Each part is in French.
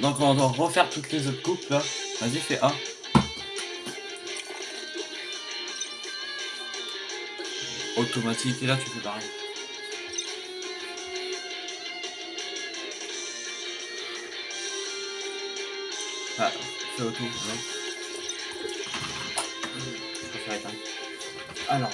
Donc on doit refaire toutes les autres coupes là. Vas-y, fais A. Automatique, et là tu fais pareil. Ah, fais auto, ouais. Je préfère éteindre. Alors.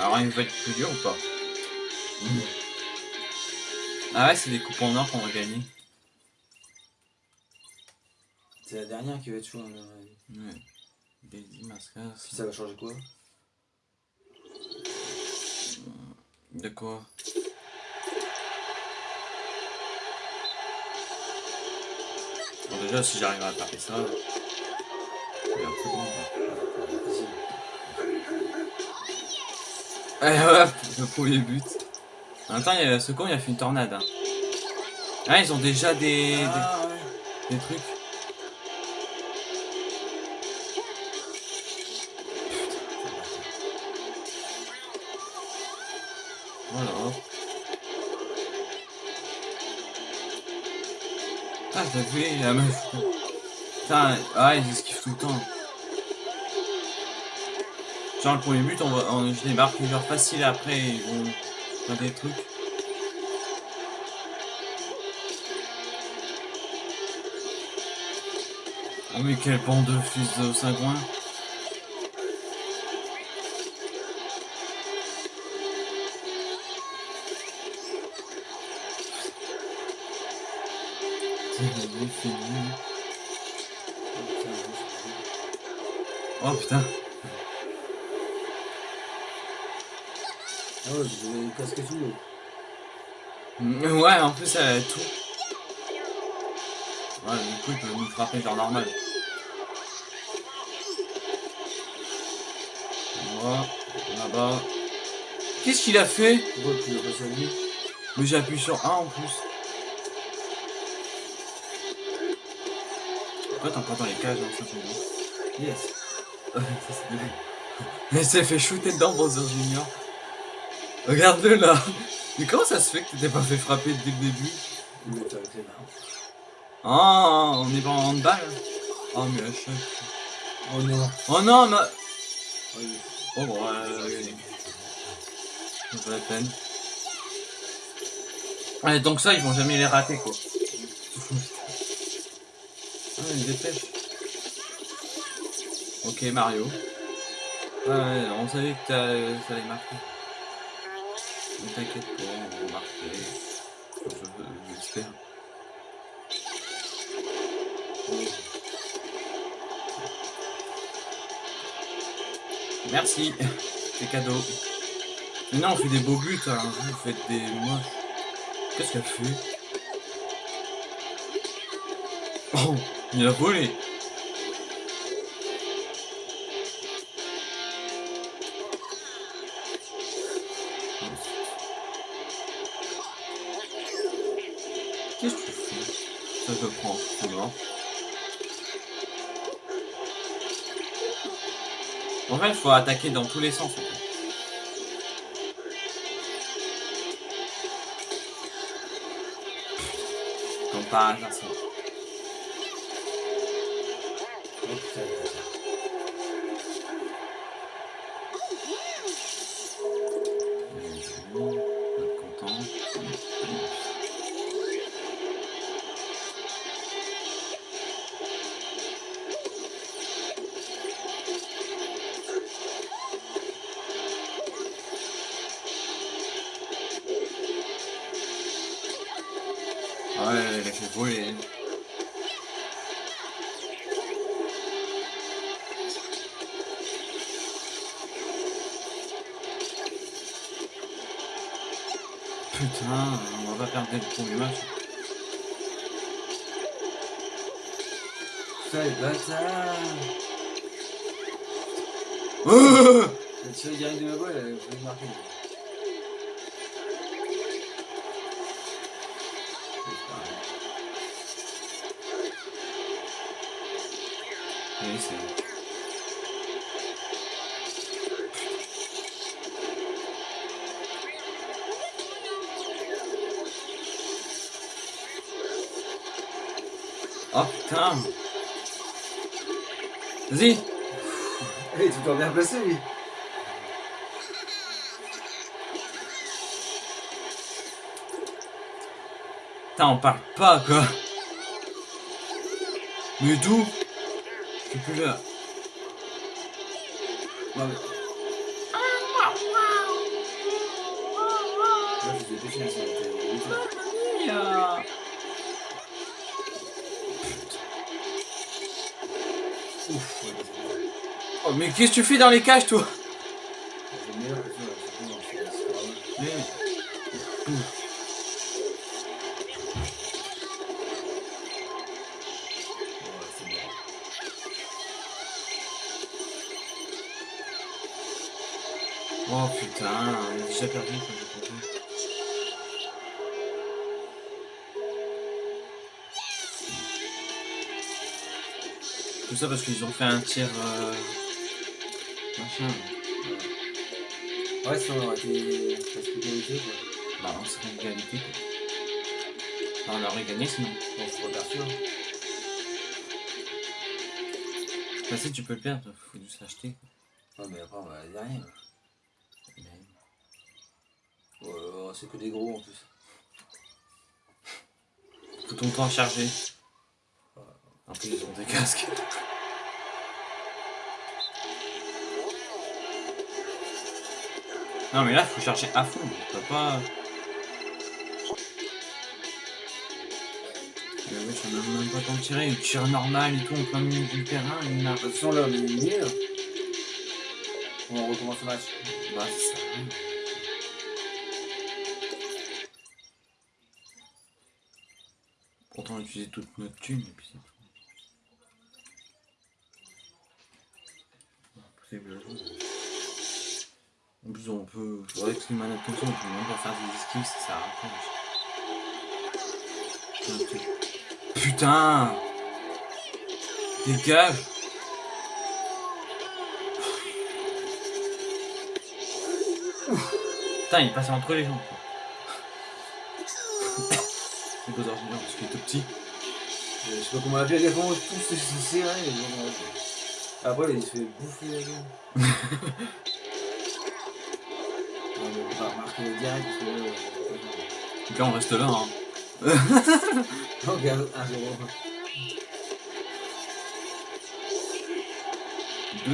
Alors il va être plus dur ou pas Hmm. Ah ouais, c'est des coupes en or qu'on va gagner. C'est la dernière qui va être chaud. hein, Ouais. Daisy, Mascara, Puis ça va changer quoi? De quoi? Bon, déjà, si j'arrive à taper ça. Eh ouais, le premier but. En même temps, il y a, ce con, il a fait une tornade. hein. Ah, ils ont déjà des, des, Ah ouais. des trucs. Voilà. Ah, t'as vu la meuf. Putain, ah, ils esquivent tout le temps. Genre, le premier but, on va, on, je débarque genre facile après, ils vont faire des trucs. Oh, mais quel bande de fils de fini. Oh putain. Ah ouais, vous avez casqué tout. Mm, Ouais, en plus, elle a tout. Ouais, du coup, il peut nous frapper genre normal. Voilà, là-bas. Qu'est-ce qu'il a fait? Pourquoi tu l'as passé à lui Mais j'ai appuyé sur 1 en plus. Pourquoi t'en prends dans les cages, hein, ça c'est. Yes. Ça, c'est. Mais s'est fait shooter dedans, Bowser Junior. Regarde-le là. Mais comment ça se fait que t'étais pas fait frapper dès le début. Ah, on est pas en handball Oh mais à chaque... Oh non. Oh non, ma... Oh, Oh bon, euh, regardez. C'est pas la peine. Ouais, donc ça, ils vont jamais les rater, quoi. ah, ils dépêche. Ok, Mario. Ouais, ouais, on savait que ça allait marquer. Ne t'inquiète pas, on va marquer. Je- J'espère. Merci, c'est cadeau. Maintenant on fait des beaux buts, hein. vous faites des moches. Qu'est-ce qu'elle fait? Oh, il a volé Il faut attaquer dans tous les sens. Va pas perdre le premier match. Putain, les bâtards. Oh Il a tiré direct de ma balle, elle a failli marquer. Oui, c'est. Oh putain Vas-y Eh, tu t'en bien placé, lui. Putain, on parle pas quoi Mais d'où? Je suis plus là. Non, mais. Là, je Oh mais qu'est-ce que tu fais dans les cages toi. Oh putain, on a déjà perdu quand j'ai. Tout ça parce qu'ils ont fait un tir euh... machin. Ouais, ça aurait été presque égalité, quoi. Bah on serait égalité quoi. On aurait gagné sinon. C'est pas sûr. Bah si tu peux le perdre, faut juste l'acheter. quoi. Non, mais après, on va Ouais, ouais, c'est que des gros en plus. Tout ton temps à charger. En plus ils ont des casques. Non mais là faut charger à fond, tu peux pas. Mais oui, j'en ai même pas tant tirer, il tire normal et tout en plein milieu du terrain, il n'a toute façon, là, on. On recommence le match. Bah c'est ça. Pourtant on a utilisé toute notre thune et puis c'est tout. Impossible à jouer. En plus on peut. Avec une manette comme ça, on peut même pas faire des esquives, ça sert à rien. Putain, Dégage Putain, il est passé entre les jambes. quoi. C'est Bowser Junior parce qu'il est tout petit. Je sais pas comment fait, les gars, tous se se serrer. et bon, ouais. Après, il se fait bouffer la gueule. On va remarquer direct que là. Donc là, on reste là. Hein. Regarde, 1-0. 2-0.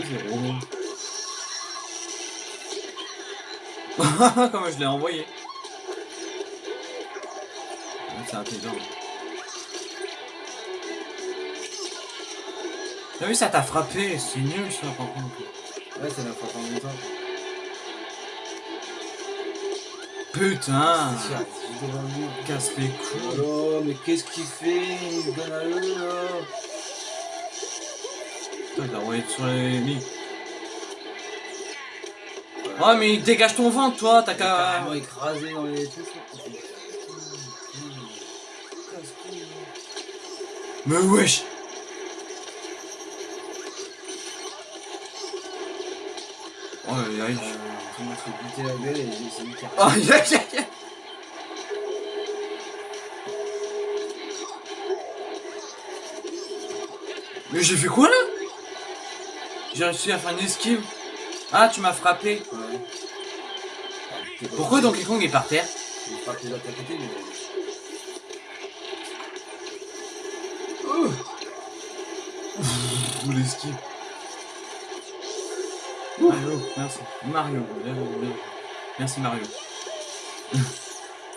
Comment je l'ai envoyé? C'est intelligent. T'as vu, ça t'a frappé. C'est nul ça par contre. Ouais, c'est la fois en même temps. Putain C'est devant. Casse les couilles. Oh mais qu'est-ce qu'il fait Il donne à eux là. Putain, il a envoyé sur les lits. Oh, mais dégage ton ventre, toi, t'as qu'à. Écrasé dans les trucs. Mais wesh Oh, aïe aïe. Monde se fait buter la gueule et j'ai essayé de faire. Oh, aïe aïe. Mais j'ai fait quoi là? J'ai réussi à faire une esquive. Ah, tu m'as frappé. Ouais. Ah, Pourquoi Donkey Kong est par terre? Il frappe les autres à côté, mais. Ou l'esquive. Mario, merci. Mario, merci Mario.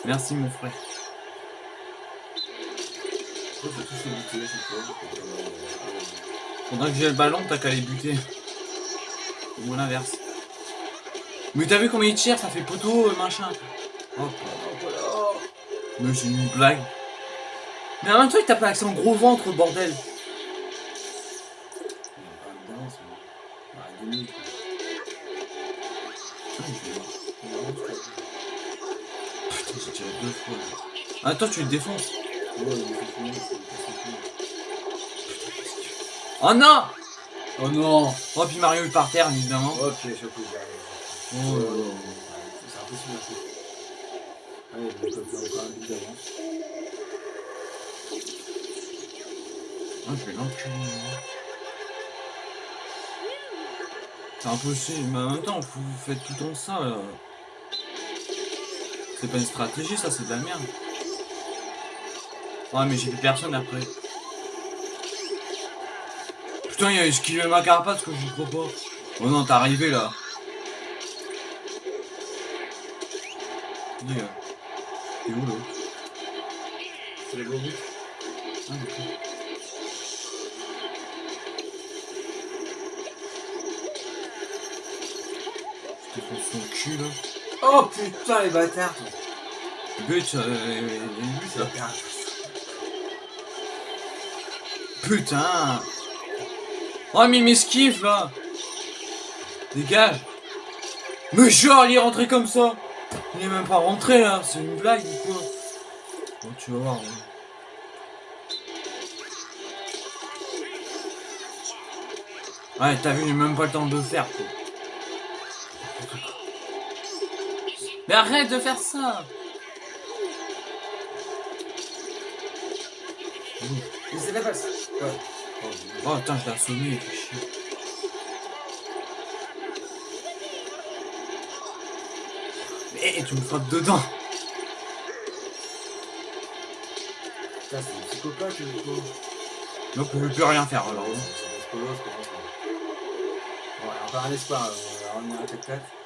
merci mon frère. Pendant que j'ai le ballon, t'as qu'à les buter. Ou l'inverse. Mais t'as vu comment il tire, ça fait poteau, euh, machin. Oh, mais c'est une blague. Mais en même temps, il accès en gros ventre, bordel. Il Putain, j'ai tiré deux fois. là. Ah, toi, tu le défonces. Oh non Oh non Oh, puis Mario est par terre, évidemment. Ok, je pas. Oh, Oh, c'est impossible à faire. Allez, je vais copier encore un but d'avance. Ah, je vais l'enculer. C'est impossible, mais en même temps, vous faites tout le temps ça, là. C'est pas une stratégie, ça, c'est de la merde. Ouais, mais j'ai plus personne après. Putain, il a esquivé ma carapace que je crois pas. Oh non, t'es arrivé là. Euh, Son cul là. Oh putain, les bâtards But, euh, là. Regarde. Putain Oh mais il m'esquive là Dégage Mais genre il est rentré comme ça Il est même pas rentré là, c'est une blague ou quoi Bon tu vas voir. Ouais, ouais t'as vu, j'ai même pas le temps de le faire quoi. Mais arrête de faire ça Mais c'est la passe. Ouais. Oh putain, je l'ai assommé, il fait chier. Mais tu me frappes dedans Putain, c'est un psychopathe, le coup. Donc on peut plus rien faire alors. C'est un un espoir, euh, on va revenir à 4-4.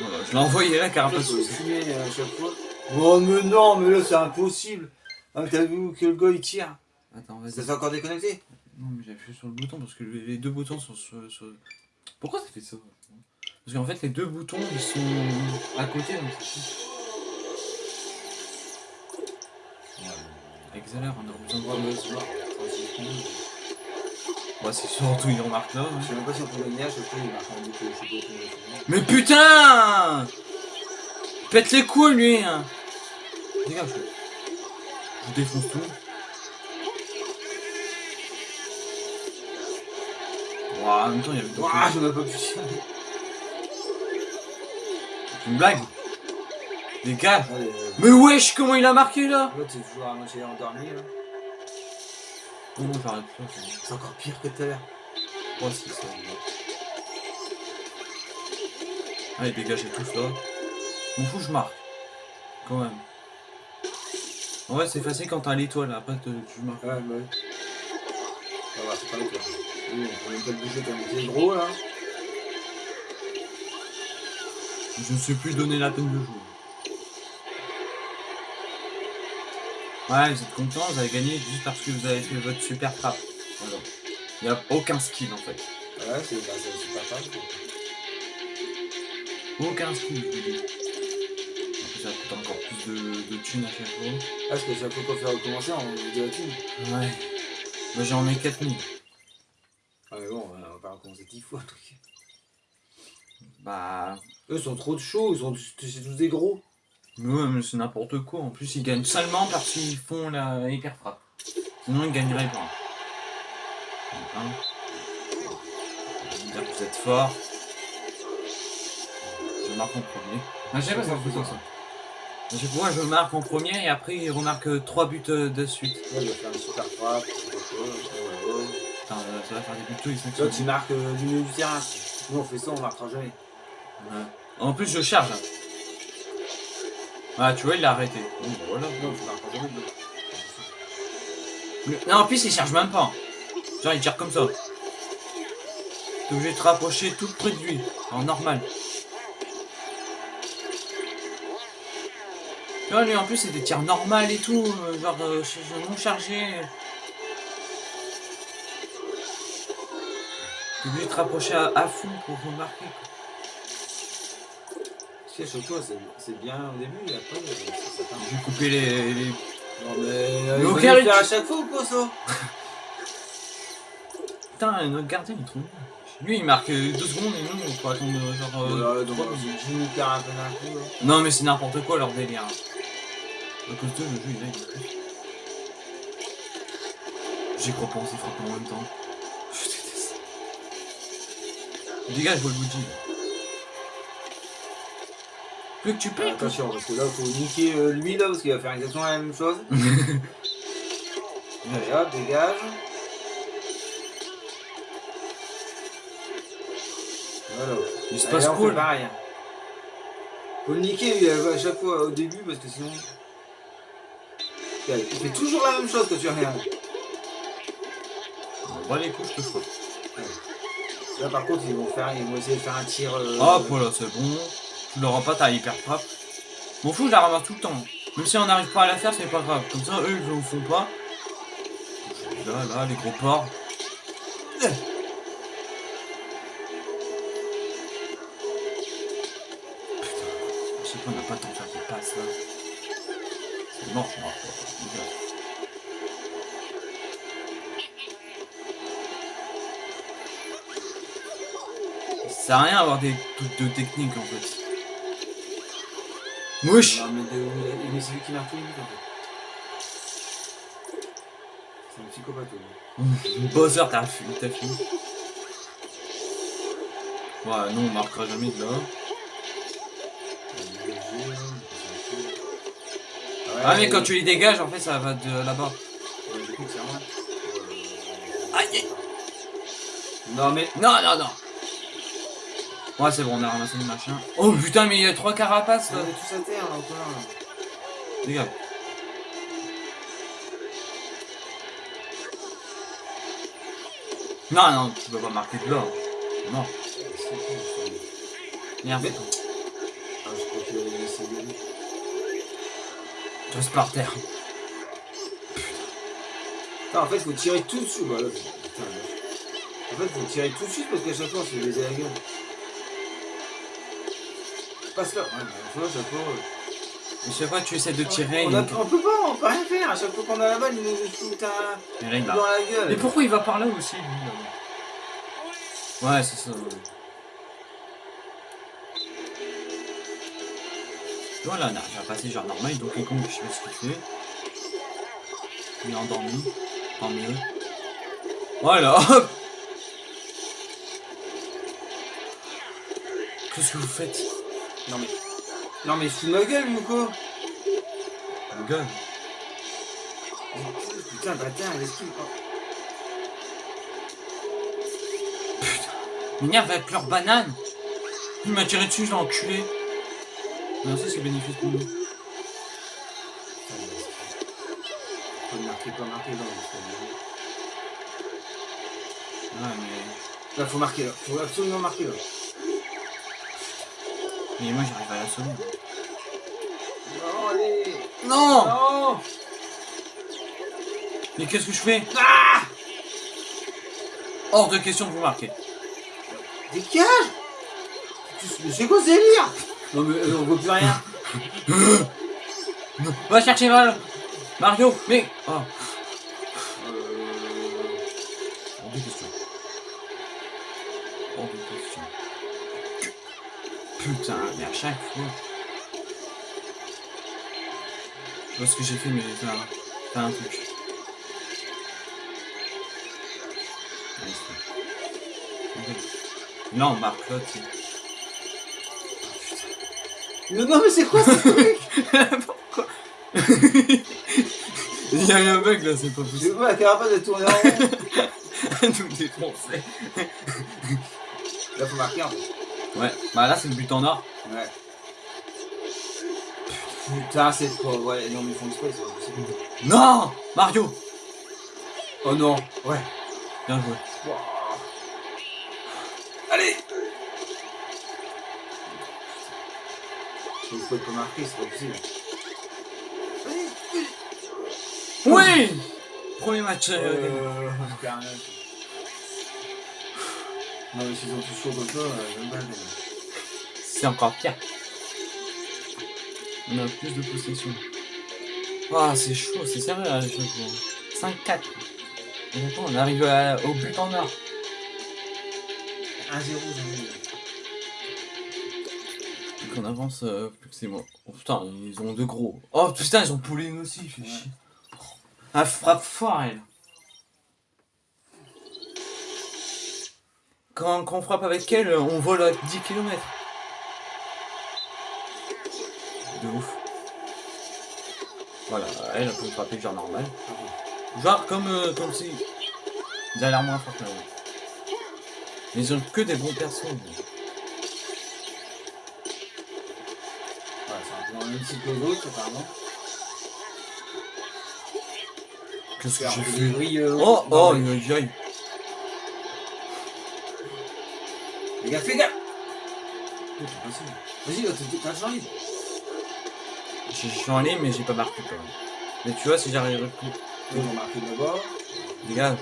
Voilà, je l'ai envoyé là, carapace. faut fumer euh, à chaque fois. Oh, mais non, mais là, c'est impossible. Ah, mais t'as vu que le gars il tire Attends, Ça vas-y. s'est encore déconnecté Non, mais j'ai appuyé sur le bouton parce que les deux boutons sont sur. sur- Pourquoi ça fait ça? Parce qu'en fait, les deux boutons ils sont à côté donc c'est chiant. Accélère, on a besoin de. Mais c'est surtout, il remarque là. Je sais même pas si on peut gagner à chaque fois, il marque un but, je sais pas. Mais putain Pète les couilles lui hein. Dégage Je défonce tout. Ouah, en même temps il y avait Ouah, j'en ai pas pu. C'est une blague Dégage euh, Mais wesh comment il a marqué là? L'autre, c'est toujours à moitié endormi, là. Non j'arrête pas. c'est- encore pire que tout à l'heure. Ouais c'est ça. Allez dégagez tous là. M'en fous je marque. Quand même. En vrai c'est facile quand t'as l'étoile, après te- tu marques. Ouais, bah oui. Ça va, c'est pas toi. Oui, on peut même pas le bouger comme t'es gros, là. Je ne suis plus donné la peine de jouer. Ouais, vous êtes content, vous avez gagné juste parce que vous avez fait votre super frappe. Voilà. Il n'y a aucun skill en fait. Ouais, c'est bah, super quoi. Aucun skill, je vous dis. Ça coûte encore plus de, de thunes à chaque fois. Ah, parce que chaque fois qu'on fait recommencer, on vous dit la thune. Ouais. Moi j'en ai 4000. Ah, mais bon, on va pas recommencer 10 fois, le truc. Bah. Eux sont trop de chauds, ils sont c'est tous des gros. Ouais, mais c'est n'importe quoi. En plus, ils gagnent seulement parce qu'ils font la hyper frappe. Sinon, ils gagneraient pas. Hein vous êtes fort. Je marque en premier. Ah, je sais pas, ça fout ça. Je sais pas, moi, je marque en premier et après, il remarque 3 buts euh, de suite. Là, il va faire une super frappe, ouais, ouais. Putain, euh, ça va faire des buts tous, ils sont Toi, tu marques euh, du milieu du terrain. Nous, on fait ça, on marquera jamais. Ouais. En plus, je charge. Ah, tu vois, il l'a arrêté. Voilà. Non, Non, en plus, il charge même pas. Genre, il tire comme ça. T'es obligé de te rapprocher tout près de lui. En normal. Tu vois, lui, en plus, c'est des tirs normales et tout. euh, Genre, euh, non chargé. T'es obligé de te rapprocher à, à fond pour remarquer. quoi. Sais, fois, c'est- bien au début, et après, euh, ça, part. J'ai coupé les, les- Non, mais. euh, Mais il le faire à chaque fois ou quoi, ça? Putain, notre gardien, il est trop nul. Lui, il marque euh, deux secondes et nous, on peut attendre euh, genre. euh, donc, euh, je nous perds un peu d'un coup, là. Non, mais c'est n'importe quoi leur délire. À cause d'eux, le jeu il est. J'y crois pas, on s'y frappe en même temps. Je déteste. Dégage, Volbuji. Plus que tu quoi. Attention, parce que là, faut niquer euh, lui là, parce qu'il va faire exactement la même chose. Allez hop, dégage. Voilà. Il se Allez, passe on fait cool. pareil. Faut le niquer lui, à chaque fois au début, parce que sinon. Il fait toujours la même chose quand tu regardes. Bah les coups, je te. Là par contre, ils vont, faire, ils vont essayer de faire un tir. euh, Hop, voilà, c'est bon. Tu l'auras pas, t'as hyper frappe. M'en fous, je la ramasse tout le temps. Même si on n'arrive pas à la faire, c'est pas grave. Comme ça, eux, ils le font pas. Là, là, les gros porcs. Putain, je sais pas, on n'a pas le temps de faire des passes là. C'est mort, Ça sert à rien d'avoir des trucs de technique en fait. Mouche Non, mais, de- mais c'est lui qui marque tous les buts en fait. C'est un psychopathe. Bowser, t'as fini, t'as fini. Ouais, non, on marquera jamais de là. Ah, mais quand tu les dégages, en fait, ça va de là-bas. Ouais, du coup, c'est aïe. Non mais. Non, non, non. Ouais, c'est bon, on a ramassé le machin. Oh putain, mais il y a trois carapaces On là. est tous à terre encore. Dégage. Non, non, tu peux pas marquer de là. Non, merde. Mais- Ah, je crois qu'il avait laissé. Tu restes par terre. Non, en fait, faut tirer tout dessus. Putain, là. En fait, faut tirer tout de suite parce qu'à chaque fois, on se fait baiser la gueule. Passe là. Ouais, mais chaque fois. euh, Je sais pas, tu essaies de tirer. On, a- on peut pas, on peut rien faire. À chaque fois qu'on a la balle, il nous fout un dans la gueule. Mais pourquoi il va par là aussi, lui là Ouais, c'est ça. Voilà, on arrive à passer genre normal, donc les cons, je sais pas ce qu'il fait. Il est endormi, tant mieux. Voilà, Qu'est-ce que vous faites? Non mais. Non mais fous ma gueule, Mouko. Le gars Putain, bâtard, laisse qu'il. Oh. M'énerve avec leur banane Il m'a tiré dessus, je l'ai enculé Merci, c'est bénéfique pour nous. Putain. Pas marquer, pas marquer, non. mais Ouais, mais... faut- Là, faut marquer là. Faut absolument marquer là. Mais moi, j'arrive à l'assommer. Non, allez. Non Non Mais qu'est-ce que je fais Ah Hors de question de vous marquer. Dégage Mais c'est quoi ce délire Non mais euh, on voit plus rien. Va chercher Val Mario Mais Oh Putain, mais à chaque fois. Je vois ce que j'ai fait, mais j'ai fait un, truc. Bon. Ok. Là, tu sais. Non, non mais c'est quoi ce truc? Pourquoi? Il y a eu un bug là, c'est pas possible. vois la carapace de tourner en rond. Nous défoncer. Là faut marquer en fait. Ouais, bah là c'est le but en or. Ouais. Putain c'est pas... Ouais, non mais ils font exprès, c'est pas possible. Non Mario Oh non Ouais. Bien joué. Wouah. Allez Je peux pas marquer, c'est pas possible. Allez, Oui Premier match. euh, Euh... Non mais s'ils ont tous chaud comme ça, euh, même pas C'est encore pire. On a plus de possession. Ah, c'est chaud, c'est sérieux là, vois. 5-4. Et attends, on arrive à- au but en or. 1-0, j'en Donc on avance euh, plus que c'est moi. Oh putain, ils ont de gros. Oh putain, ils ont Pauline aussi, fait Ouais. chier. Ah, frappe fort elle. Quand, quand on frappe avec elle, on vole à 10 km. De ouf. Voilà, elle, elle peut frapper genre normal. Genre comme, euh, comme si... Ils ont l'air moins forts que nous. Mais ils ont que des bons persos. Ouais, c'est un peu style que les autres, apparemment. Qu'est-ce que j'ai fait? euh, Oh, oh, mais- une aïe. Les gars, fais gaffe Oh. Vas-y, t'es- t'as libre. Je suis en ligne, mais j'ai pas marqué quand même. Mais tu vois, si j'arrive plus. Ils ont marqué d'abord. Les gars,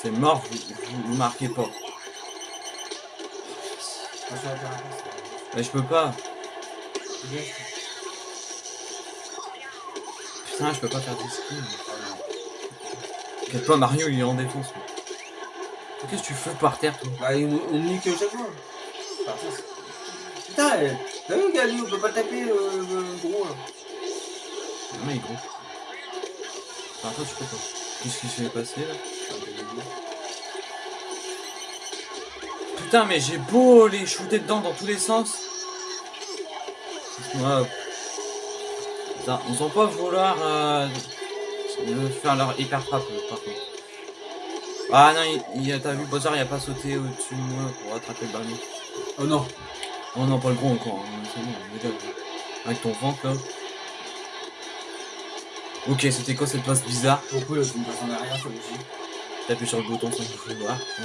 c'est mort, vous, vous, marquez pas. Mais je peux pas. Putain, je peux pas faire des. Oh non. T'inquiète pas, Mario, il est en défense. Qu'est-ce que tu fais par terre, toi Bah, on, on nique chaque fois. Putain, t'as vu, Gali, on peut pas taper euh, le gros là. Non, mais il est gros. Enfin, toi, tu peux pas. Qu'est-ce qui s'est passé là. Putain, mais j'ai beau les shooter dedans dans tous les sens. Ouais. Putain, ils ont pas vouloir euh, faire leur hyper frappe par contre. Ah non, il, il- t'as vu, Bowser il a pas sauté au-dessus de moi pour attraper le ballon. Oh non. Oh non, pas le gros encore, hein, c'est bon. Avec ton ventre là. Ok, c'était quoi cette passe bizarre? Pourquoi là, tu me passes en arrière, ça aussi T'appuies sur le bouton sans le voir, je.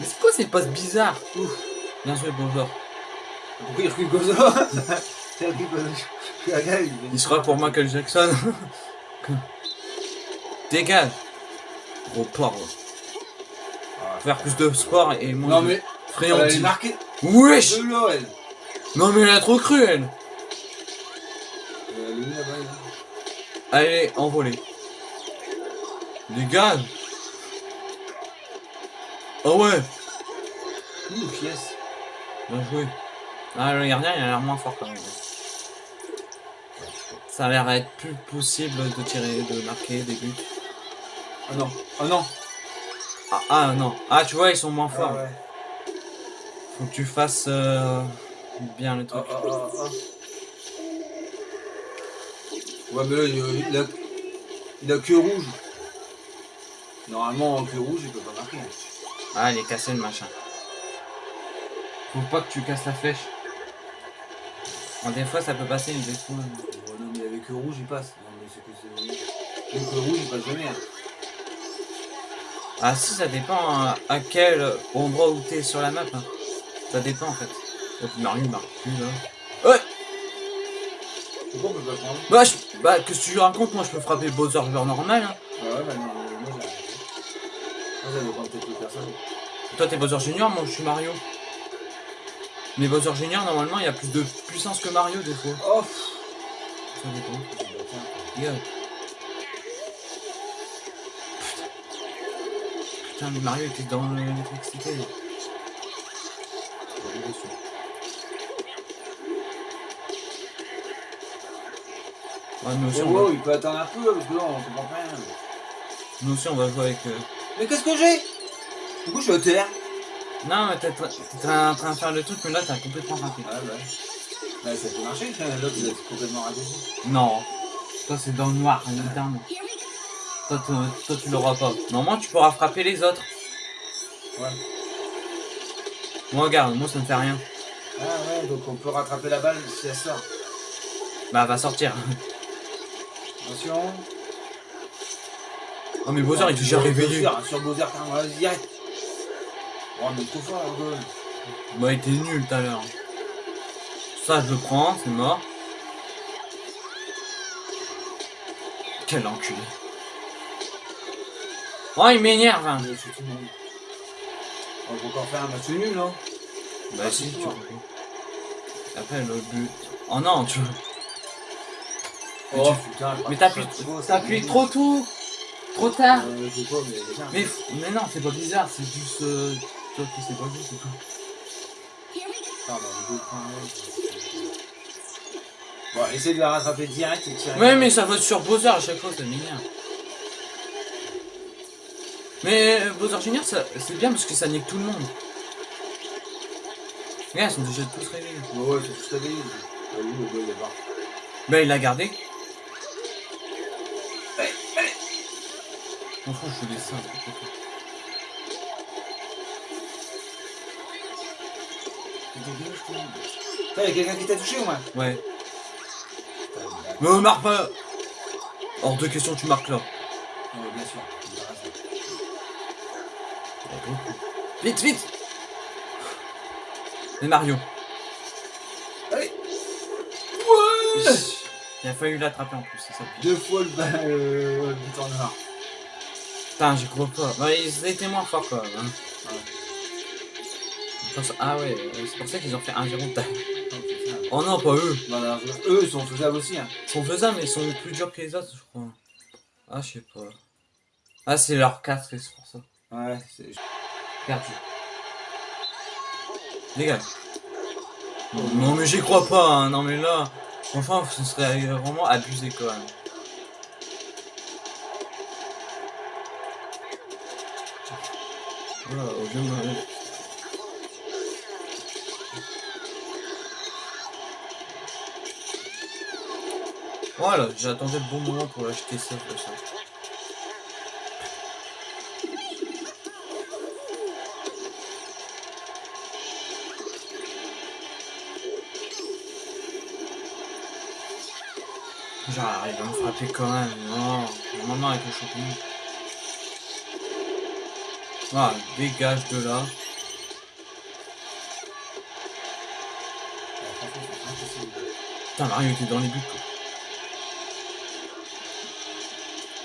Mais c'est quoi cette passe bizarre? Ouf. Bien joué, Bowser. Pourquoi il recule comme ça? Le Il sera pour Michael Jackson. Dégage Gros porc. Ah, Faire plus de sport et moins Non de mais, friandises. marquée Wesh de. Non mais elle a trop cru elle Euh, Allez, envolée. Dégage Oh ouais Ouf, yes. Bien joué. Ah, le gardien il a l'air moins fort quand même. Ça a l'air être plus possible de tirer, de marquer des buts. Oh non, oh non. Ah, ah non. Ah tu vois ils sont moins forts. Ah ouais. Faut que tu fasses euh, bien le truc. oh. Ouais, mais là, il, a, il a que rouge. Normalement, en que rouge, il peut pas marquer. Ah, il est cassé le machin. Faut pas que tu casses la flèche. Bon, des fois ça peut passer, mais des fois. Oh, non, mais avec que rouge, il passe. Non, mais c'est que c'est. Rouge, il passe jamais. hein. Ah, si, ça dépend à, à quel endroit où t'es sur la map. hein. Ça dépend en fait. Donc Mario il marque plus là. Ouais Pourquoi on peut pas prendre Bah, je- bah que tu racontes Moi je peux frapper Bowser genre normal. Hein. Ah ouais, bah non, moi ça dépend peut-être de personne. Toi t'es Bowser Junior, moi je suis Mario. Mais Bowser Junior normalement il y a plus de puissance que Mario des fois. Oh. Ça dépend. Putain, mais Mario était dans l'électricité. Ouais, nous aussi, Oh, on va, wow, il peut attendre un peu, parce que là, on comprend pas rien. nous aussi, on va jouer avec. euh, Mais qu'est-ce que j'ai? Pourquoi je suis à terre Non, mais t'es en train de faire le truc, mais là, t'as complètement raté. Ah ouais. Bah, ça peut marcher, l'autre, vous êtes complètement raté. Non. Toi, c'est dans le noir, évidemment. Toi, tu- toi, tu l'auras pas. Normalement, tu pourras frapper les autres. Ouais. Moi, regarde, moi, ça me fait rien. Ah ouais, donc on peut rattraper la balle si elle sort. Bah, elle va sortir. Attention. Oh, mais Bowser, il est déjà Sur réveillé. Bowser, Sur Bowser, vas-y, direct. Oh, est trop fort. Bah, il était nul tout à l'heure. Ça, je le prends, c'est mort. Quel enculé. Oh, il m'énerve. hein. On peut encore faire un match nul, non? Bah, si, tu vois. Après, le but. Oh non, tu Mais Oh Mais t'appuies trop tôt. Trop tard. Euh, pas, mais. Mais, mais non, c'est pas bizarre, c'est juste. Euh, toi qui sais pas vu, c'est tout. Attends, bah, deux points, ouais. Bon, essaye de la rattraper direct et tirer. Ouais, mais ça vote sur Bowser à chaque fois, ça m'énerve. Mais euh, Bowser Junior, c'est bien parce que ça nique tout le monde. Regarde, ils sont déjà tous réveillés. Ouais, ouais. Ah oui, le gars, il est. Bah, il l'a gardé. M'en fous, je fais des ça. Putain, y'a quelqu'un qui t'a touché ou moins Ouais. Mais marque pas Hors de question, tu marques là. Ouais, bien sûr. Vite, vite Et Mario. Allez Il a fallu l'attraper en plus, c'est ça. Deux fois le bas, euh, le noir. Putain, j'y crois pas. Bah, ils étaient moins forts quand même. Hein. Ah ouais, euh, c'est pour ça qu'ils ont fait 1-0 de taille. Oh non, pas eux. Eux, ils sont faisables aussi. Hein. Ils sont faisables, mais ils sont plus durs que les autres, je crois. Ah, je sais pas. Ah, c'est leur 4 et c'est pour ça. Ouais, c'est. Perdu. Dégage. Non, mais j'y crois pas, hein. non mais là, franchement, ce serait vraiment abusé quand même. Voilà, au lieu de- Voilà, j'attendais le bon moment pour acheter ça. Genre, il va me frapper quand même. Non, maman avec le champignon. Voilà, dégage de là. Putain, Mario était dans les buts. quoi.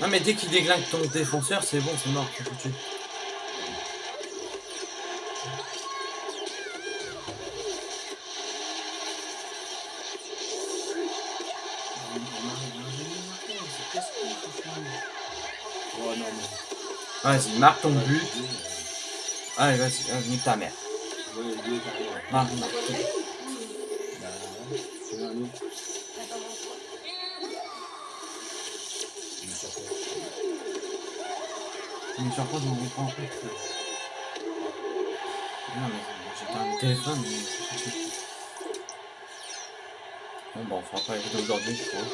Non, mais dès qu'il déglingue ton défenseur, c'est bon, c'est mort, foutu. Oh Vas-y, marque ton but. Allez, vas-y, nique ta mère. Les. Marque, marque. Ouais, c'est un autre. Il est sorti. Mais sur quoi je m'en prends en fait Non, mais un téléphone, mais. Bon, bah, on fera pas la vidéo aujourd'hui, je crois.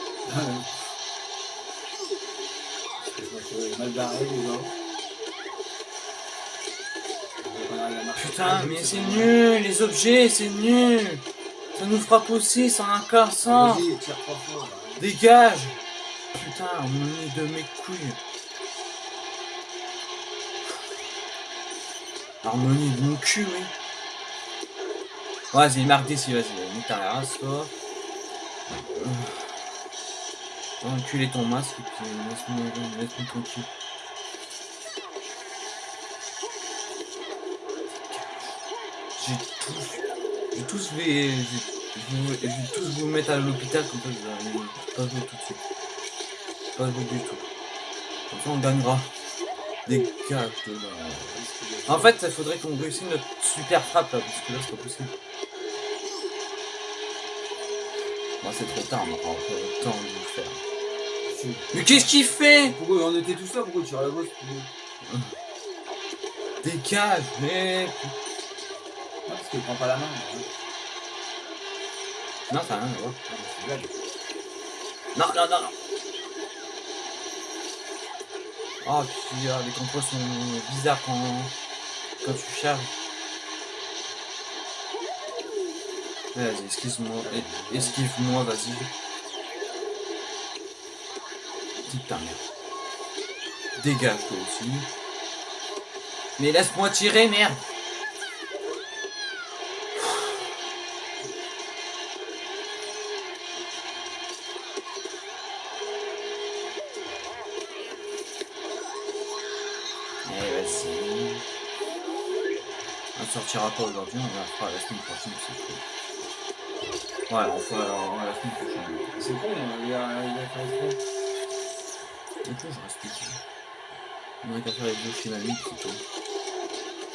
Mal barré, les gars. Putain, mais c'est nul, les objets, c'est nul. Ça nous frappe aussi, ça trois fois. là. Dégage Putain, on met de mes couilles. Harmonie de mon cul, oui. Vas-y, marque d'ici, vas-y, nique ta race, toi. Euh. Va enculer ton masque et puis laisse-moi laisse tranquille. J'ai tous... J'ai tous les... j'ai- Je vais, je vais tous vous mettre à l'hôpital comme ça allez pas jouer tout de suite. Pas jouer du tout. Comme ça on gagnera. Dégage de là. En fait, il faudrait qu'on réussisse notre super frappe là, parce que là c'est pas possible. Bon, c'est trop tard, on aura encore le temps de le faire. Si. Mais qu'est-ce qu'il fait? Pourquoi on était tous là? Pourquoi tu tires la bosse? Dégage, mais... Non, parce qu'il prend pas la main. hein. Non, ça n'a rien. Ah. Non, non, non, non. Ah, puis euh, les contrôles sont bizarres quand, quand tu charges. Vas-y, excuse-moi. es- Esquive-moi, vas-y. Ta mère. Dégage toi aussi. Mais laisse-moi tirer, merde. Sortira pas aujourd'hui, on la fera la semaine prochaine, c'est. Ouais, on fera on la semaine prochaine. C'est con, il a, il a fait un con. Du coup, je reste ici. On a qu'à faire les deux chez mamie, c'est tout.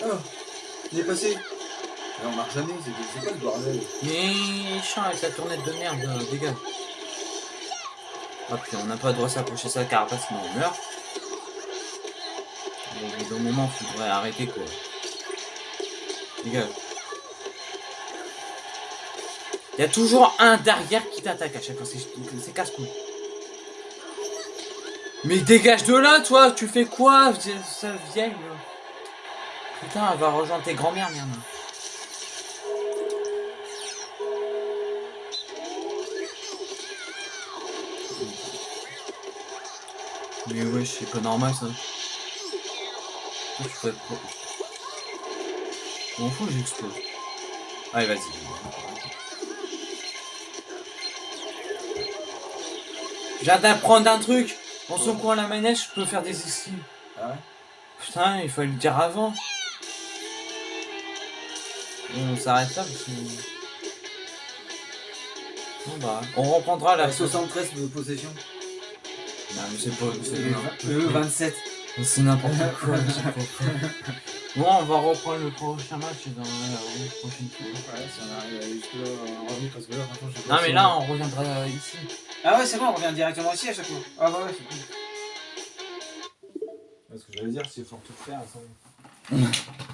Oh Il est passé Mais on marche jamais, c'est quoi ce bordel? Mais chiant avec la tournette de merde, là, dégage. Ah puis on n'a pas le droit de s'approcher sa carapace sinon on meurt. Au bout d'un moment, faudrait arrêter quoi. Il y a toujours un derrière qui t'attaque à chaque fois, c'est casse-couille. Mais dégage de là, toi, tu fais quoi, vieille Putain, elle va rejoindre tes grands-mères, merde. Mais ouais, c'est pas normal ça. Je m'en fous, j'explose. Allez, vas-y. J'ai hâte d'apprendre un truc. En secouant la manette, je peux faire des esquives. Ah ouais Putain, il fallait le dire avant. On s'arrête là parce que... Bon bah, on reprendra la La 73 de possession. Non mais c'est pas... c'est Le n'importe le quoi. 27. C'est n'importe quoi. Bon, on va reprendre le prochain match dans la prochaine fois. Ouais, si on arrive à jusque-là, on revient parce que là, franchement, je sais pas Non mais là, on reviendra ici. Ah ouais, c'est bon, on revient directement ici à chaque fois. Ah bah ouais, c'est cool. Ce que j'allais dire, c'est fort tout faire. Ça...